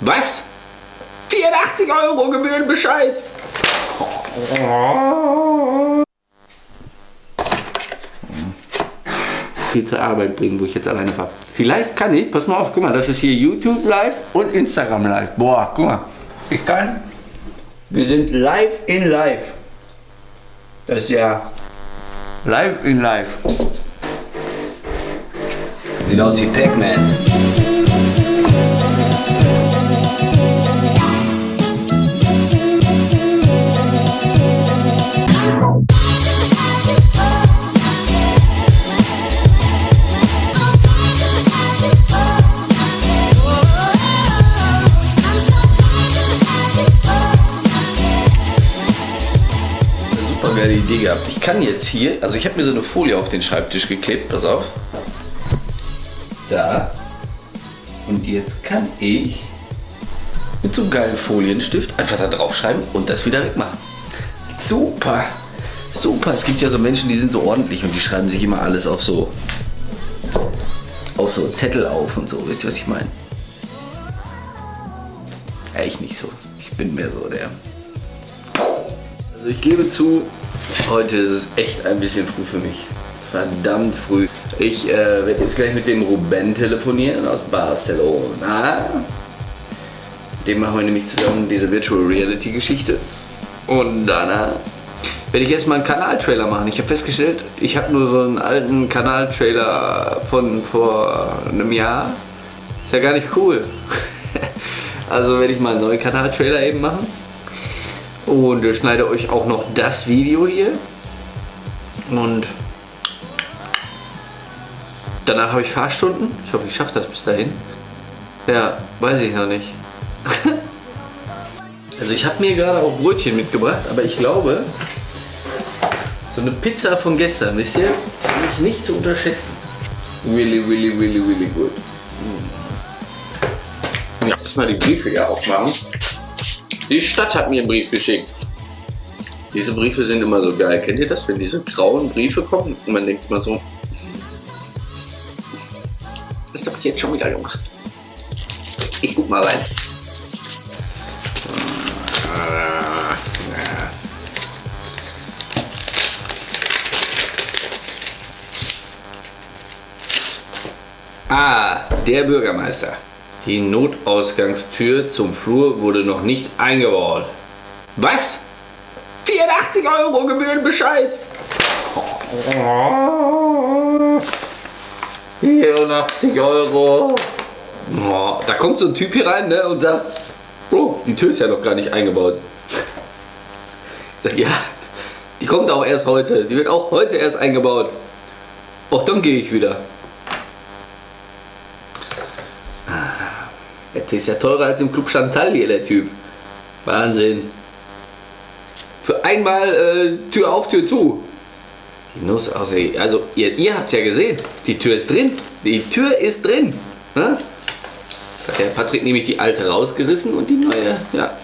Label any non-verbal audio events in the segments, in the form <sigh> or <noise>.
Was? 84 Euro Gebührenbescheid. Viel zur Arbeit bringen, wo ich jetzt alleine fahre. Vielleicht kann ich, pass mal auf, guck mal, das ist hier YouTube live und Instagram live. Boah, guck mal. Ich kann. Wir sind live in live. Das ist ja live in live. Sieht aus wie Pac-Man. Super geile Idee gehabt. Ich kann jetzt hier, also ich habe mir so eine Folie auf den Schreibtisch geklebt, pass auf. Da. Und jetzt kann ich mit so einem geilen Folienstift einfach da drauf schreiben und das wieder wegmachen. Super. Super. Es gibt ja so Menschen, die sind so ordentlich und die schreiben sich immer alles auf so auf so Zettel auf und so. Wisst ihr, was ich meine? Ja, ich nicht so. Ich bin mehr so der also ich gebe zu, heute ist es echt ein bisschen früh für mich. Verdammt früh. Ich äh, werde jetzt gleich mit dem Ruben telefonieren aus Barcelona. Dem machen wir nämlich zusammen diese Virtual Reality Geschichte. Und danach werde ich erstmal einen Kanaltrailer machen. Ich habe festgestellt, ich habe nur so einen alten Kanaltrailer von vor einem Jahr. Ist ja gar nicht cool. <laughs> also werde ich mal einen neuen Kanaltrailer eben machen und ich schneide euch auch noch das Video hier und danach habe ich Fahrstunden. Ich hoffe, ich schaffe das bis dahin. Ja, weiß ich noch nicht. <laughs> also ich habe mir gerade auch Brötchen mitgebracht, aber ich glaube, so eine Pizza von gestern, wisst ihr, ist nicht zu unterschätzen. Really, really, really, really gut. Ja, lass mal die Briefe ja aufmachen. Die Stadt hat mir einen Brief geschickt. Diese Briefe sind immer so geil. Kennt ihr das, wenn diese grauen Briefe kommen und man denkt mal so, das habe ich jetzt schon wieder gemacht. Ich guck mal rein. Ah, der Bürgermeister. Die Notausgangstür zum Flur wurde noch nicht eingebaut. Was? 84 Euro Gebührenbescheid. 84 Euro. Oh, da kommt so ein Typ hier rein ne, und sagt, oh, die Tür ist ja noch gar nicht eingebaut. Ich sag, ja, die kommt auch erst heute. Die wird auch heute erst eingebaut. Och, dann gehe ich wieder. Der ist ja teurer als im Club Chantal hier, der Typ. Wahnsinn. Für einmal äh, Tür auf, Tür zu. Also, ihr, ihr habt es ja gesehen. Die Tür ist drin. Die Tür ist drin. Ne? Hat der Patrick nämlich die alte rausgerissen und die neue, ja.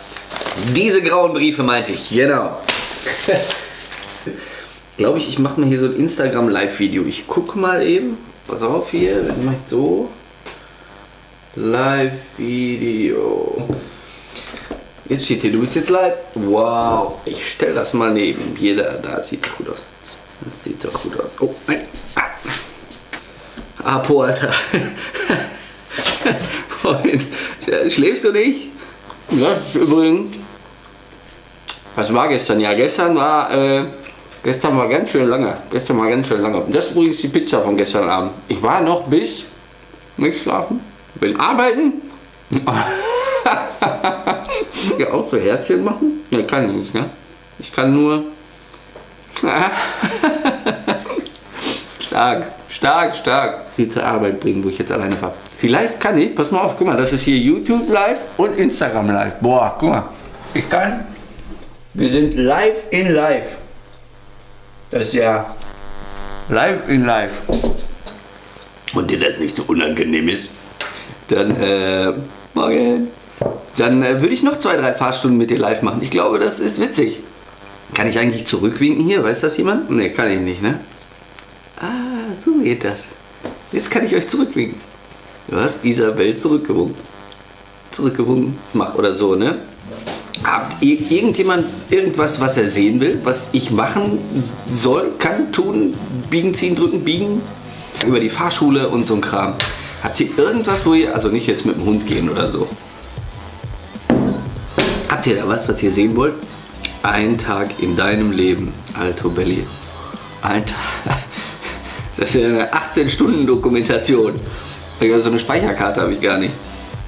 Diese grauen Briefe meinte ich, genau. <laughs> Glaube ich, ich mache mal hier so ein Instagram Live-Video. Ich gucke mal eben. Pass auf hier, wenn ich so. Live-Video. Jetzt steht hier, du bist jetzt live. Wow, ich stelle das mal neben. Jeder, da sieht gut aus. Das sieht doch gut aus. Oh, nein. Ah. Apo, Alter. <laughs> Freund, schläfst du nicht? Das ist übrigens. Was war gestern? Ja, gestern war. Äh, gestern war ganz schön lange. Gestern war ganz schön lange. Das ist übrigens die Pizza von gestern Abend. Ich war noch bis. Nicht schlafen? Will arbeiten? <laughs> ja, auch so Herzchen machen? Ne, kann ich nicht, ne? Ich kann nur... <laughs> stark, stark, stark. Viel zur Arbeit bringen, wo ich jetzt alleine fahre. Vielleicht kann ich, pass mal auf, guck mal, das ist hier YouTube live und Instagram live. Boah, guck mal. Ich kann... Wir sind live in live. Das ist ja live in live. Und dir das nicht so unangenehm ist, dann, äh, morgen. Dann äh, würde ich noch zwei, drei Fahrstunden mit dir live machen. Ich glaube, das ist witzig. Kann ich eigentlich zurückwinken hier? Weiß das jemand? Ne, kann ich nicht, ne? Ah, so geht das. Jetzt kann ich euch zurückwinken. Du hast Isabel zurückgewunken. Zurückgewunken. Mach oder so, ne? Habt ihr irgendjemand irgendwas, was er sehen will, was ich machen soll, kann, tun, biegen, ziehen, drücken, biegen? Über die Fahrschule und so ein Kram. Habt ihr irgendwas, wo ihr, also nicht jetzt mit dem Hund gehen oder so. Habt ihr da was, was ihr sehen wollt? Ein Tag in deinem Leben, Alto Belli. Ein Tag. <laughs> Das ist ja eine 18-Stunden-Dokumentation. So eine Speicherkarte habe ich gar nicht.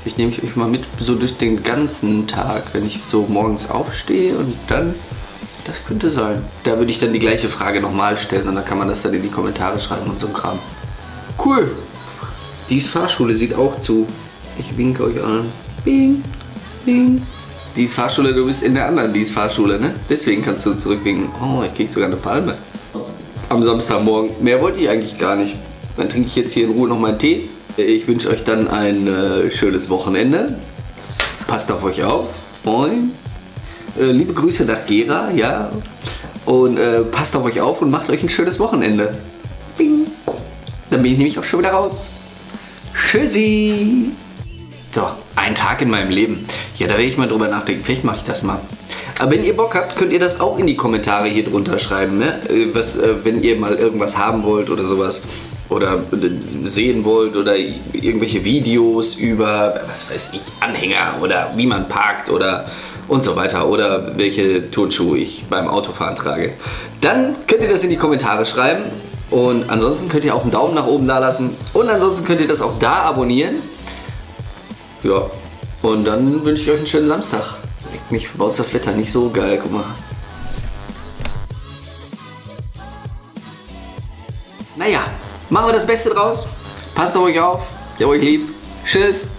Ich nehme euch mal mit so durch den ganzen Tag, wenn ich so morgens aufstehe und dann, das könnte sein. Da würde ich dann die gleiche Frage nochmal stellen und dann kann man das dann in die Kommentare schreiben und so ein Kram. Cool. Dies Fahrschule sieht auch zu. Ich winke euch an. Bing, bing. Dies Fahrschule, du bist in der anderen Dies Fahrschule, ne? Deswegen kannst du zurückwinken. Oh, ich krieg sogar eine Palme am Samstagmorgen. Mehr wollte ich eigentlich gar nicht. Dann trinke ich jetzt hier in Ruhe noch meinen Tee. Ich wünsche euch dann ein äh, schönes Wochenende. Passt auf euch auf. Moin. Äh, liebe Grüße nach Gera, ja. Und äh, passt auf euch auf und macht euch ein schönes Wochenende. Bing. Dann bin ich nämlich auch schon wieder raus. Tschüssi. So, ein Tag in meinem Leben. Ja, da werde ich mal drüber nachdenken. Vielleicht mache ich das mal. Aber wenn ihr Bock habt, könnt ihr das auch in die Kommentare hier drunter schreiben, ne? Äh, was, äh, wenn ihr mal irgendwas haben wollt oder sowas. Oder äh, sehen wollt oder irgendwelche Videos über, was weiß ich, Anhänger oder wie man parkt oder und so weiter oder welche Turnschuhe ich beim Autofahren trage. Dann könnt ihr das in die Kommentare schreiben und ansonsten könnt ihr auch einen Daumen nach oben da lassen und ansonsten könnt ihr das auch da abonnieren. Ja, und dann wünsche ich euch einen schönen Samstag. Mich baut das Wetter nicht so geil, guck mal. Naja, machen wir das Beste draus. Passt auf euch auf. Hab euch lieb. Tschüss.